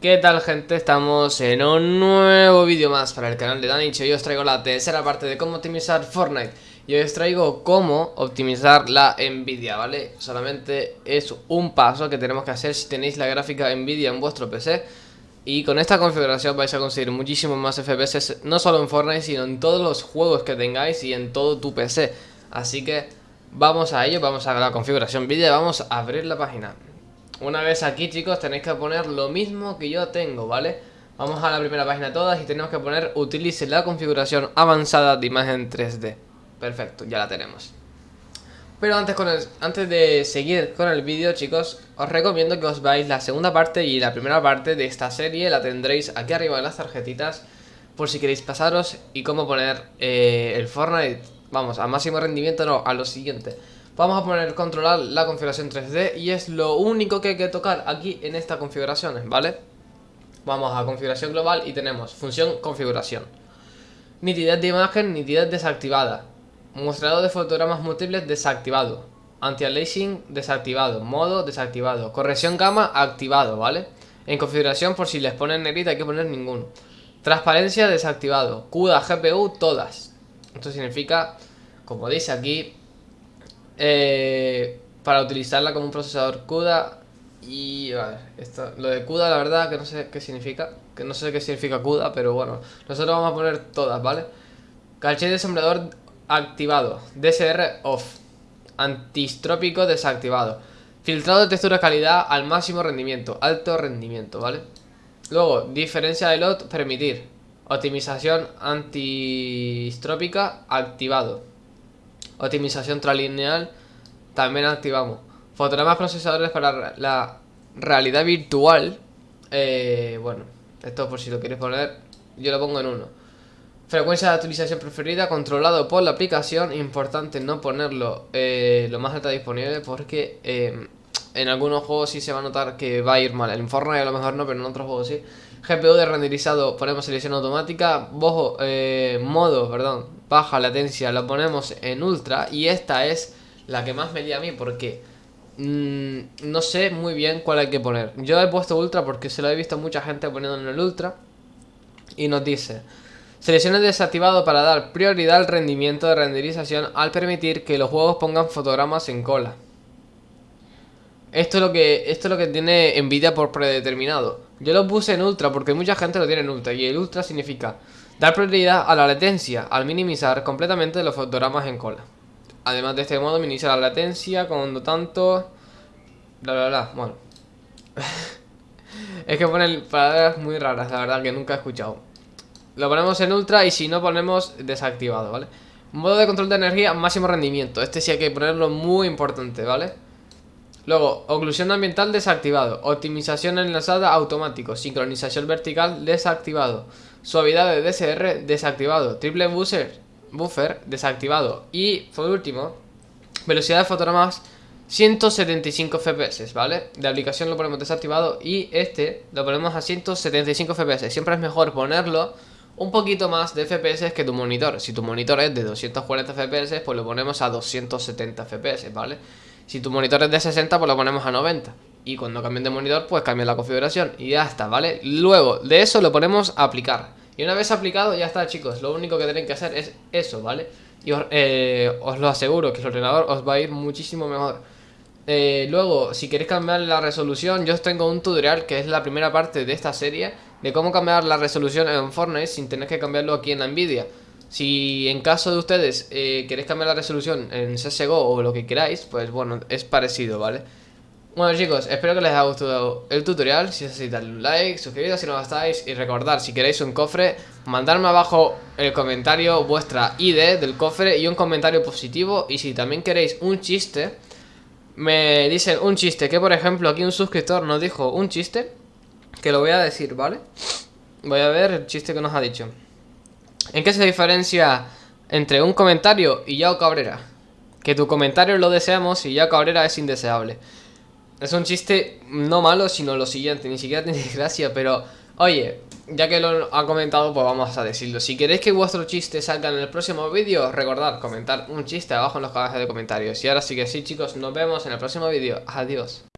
¿Qué tal gente? Estamos en un nuevo vídeo más para el canal de Danich Hoy os traigo la tercera parte de cómo optimizar Fortnite. Y hoy os traigo cómo optimizar la Nvidia, ¿vale? Solamente es un paso que tenemos que hacer si tenéis la gráfica Nvidia en vuestro PC Y con esta configuración vais a conseguir muchísimos más FPS No solo en Fortnite, sino en todos los juegos que tengáis y en todo tu PC Así que vamos a ello, vamos a la configuración Nvidia Vamos a abrir la página una vez aquí, chicos, tenéis que poner lo mismo que yo tengo, ¿vale? Vamos a la primera página todas y tenemos que poner utilice la configuración avanzada de imagen 3D. Perfecto, ya la tenemos. Pero antes, antes de seguir con el vídeo, chicos, os recomiendo que os veáis la segunda parte y la primera parte de esta serie. La tendréis aquí arriba en las tarjetitas por si queréis pasaros y cómo poner eh, el Fortnite, vamos, a máximo rendimiento, no, a lo siguiente. Vamos a poner controlar la configuración 3D y es lo único que hay que tocar aquí en esta configuración, ¿vale? Vamos a configuración global y tenemos función configuración. Nitidez de imagen, nitidez desactivada. Mostrador de fotogramas múltiples desactivado. Anti-aliasing desactivado. Modo desactivado. Corrección gamma activado, ¿vale? En configuración por si les ponen negrita hay que poner ninguno. Transparencia desactivado. CUDA, GPU, todas. Esto significa, como dice aquí, eh, para utilizarla como un procesador CUDA y vale, esto, lo de CUDA la verdad que no sé qué significa, que no sé qué significa CUDA, pero bueno, nosotros vamos a poner todas, ¿vale? Caché de sombreador activado, DSR off, antistrópico desactivado, filtrado de textura calidad al máximo rendimiento, alto rendimiento, ¿vale? Luego, diferencia de lot permitir, optimización antistrópica activado, Optimización tralineal también activamos. Fotogramas procesadores para la realidad virtual. Eh, bueno, esto por si lo quieres poner, yo lo pongo en uno. Frecuencia de utilización preferida, controlado por la aplicación. Importante no ponerlo eh, lo más alta disponible porque eh, en algunos juegos sí se va a notar que va a ir mal. En Fortnite a lo mejor no, pero en otros juegos sí. GPU de renderizado ponemos selección automática. Bojo, modo, perdón, baja latencia lo ponemos en ultra. Y esta es la que más me lía a mí porque mm, no sé muy bien cuál hay que poner. Yo he puesto ultra porque se lo he visto mucha gente poniendo en el ultra. Y nos dice... Seleccione desactivado para dar prioridad al rendimiento de renderización al permitir que los juegos pongan fotogramas en cola. Esto es lo que, esto es lo que tiene Nvidia por predeterminado. Yo lo puse en ultra porque mucha gente lo tiene en ultra y el ultra significa dar prioridad a la latencia al minimizar completamente los fotogramas en cola. Además de este modo minimiza la latencia cuando tanto... Bla bla bla, bueno. es que ponen palabras muy raras, la verdad que nunca he escuchado. Lo ponemos en ultra y si no ponemos desactivado, ¿vale? Modo de control de energía, máximo rendimiento. Este sí hay que ponerlo muy importante, ¿vale? Luego, oclusión ambiental desactivado. Optimización enlazada automático. Sincronización vertical desactivado. Suavidad de DSR desactivado. Triple buzzer buffer desactivado. Y por último, velocidad de fotogramas 175 fps, ¿vale? De aplicación lo ponemos desactivado y este lo ponemos a 175 fps. Siempre es mejor ponerlo un poquito más de fps que tu monitor. Si tu monitor es de 240 fps, pues lo ponemos a 270 fps, ¿vale? Si tu monitor es de 60, pues lo ponemos a 90. Y cuando cambien de monitor, pues cambia la configuración y ya está, ¿vale? Luego de eso lo ponemos a aplicar. Y una vez aplicado ya está chicos, lo único que tienen que hacer es eso, ¿vale? Y os, eh, lo aseguro que el ordenador os va a ir muchísimo mejor eh, Luego, si queréis cambiar la resolución, yo os tengo un tutorial que es la primera parte de esta serie De cómo cambiar la resolución en Fortnite sin tener que cambiarlo aquí en la Nvidia Si en caso de ustedes eh, queréis cambiar la resolución en CSGO o lo que queráis, pues bueno, es parecido, ¿vale? Bueno chicos, espero que les haya gustado el tutorial Si es así, dale un like, suscribiros si no lo estáis Y recordar, si queréis un cofre Mandarme abajo el comentario vuestra ID del cofre Y un comentario positivo Y si también queréis un chiste Me dicen un chiste Que por ejemplo aquí un suscriptor nos dijo un chiste Que lo voy a decir, ¿vale? Voy a ver el chiste que nos ha dicho ¿En qué se diferencia entre un comentario y Yao Cabrera? Que tu comentario lo deseamos y Yao Cabrera es indeseable es un chiste no malo, sino lo siguiente. Ni siquiera tiene gracia, pero... Oye, ya que lo ha comentado, pues vamos a decirlo. Si queréis que vuestro chiste salga en el próximo vídeo, recordad comentar un chiste abajo en los canales de comentarios. Y ahora sí que sí, chicos, nos vemos en el próximo vídeo. Adiós.